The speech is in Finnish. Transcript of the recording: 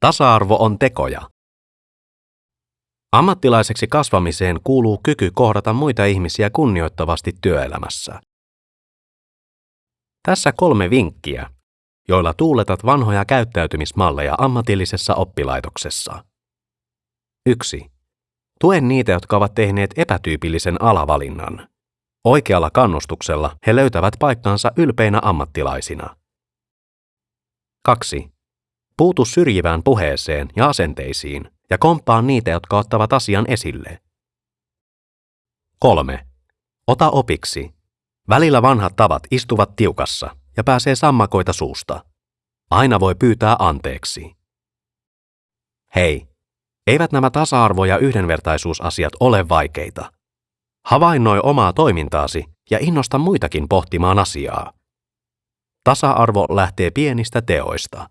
Tasa-arvo on tekoja. Ammattilaiseksi kasvamiseen kuuluu kyky kohdata muita ihmisiä kunnioittavasti työelämässä. Tässä kolme vinkkiä, joilla tuuletat vanhoja käyttäytymismalleja ammatillisessa oppilaitoksessa. 1. Tue niitä, jotka ovat tehneet epätyypillisen alavalinnan. Oikealla kannustuksella he löytävät paikkansa ylpeinä ammattilaisina. 2. Puutu syrjivään puheeseen ja asenteisiin ja komppaa niitä, jotka ottavat asian esille. 3. Ota opiksi. Välillä vanhat tavat istuvat tiukassa ja pääsee sammakoita suusta. Aina voi pyytää anteeksi. Hei, eivät nämä tasa-arvo- ja yhdenvertaisuusasiat ole vaikeita. Havainnoi omaa toimintaasi ja innosta muitakin pohtimaan asiaa. Tasa-arvo lähtee pienistä teoista.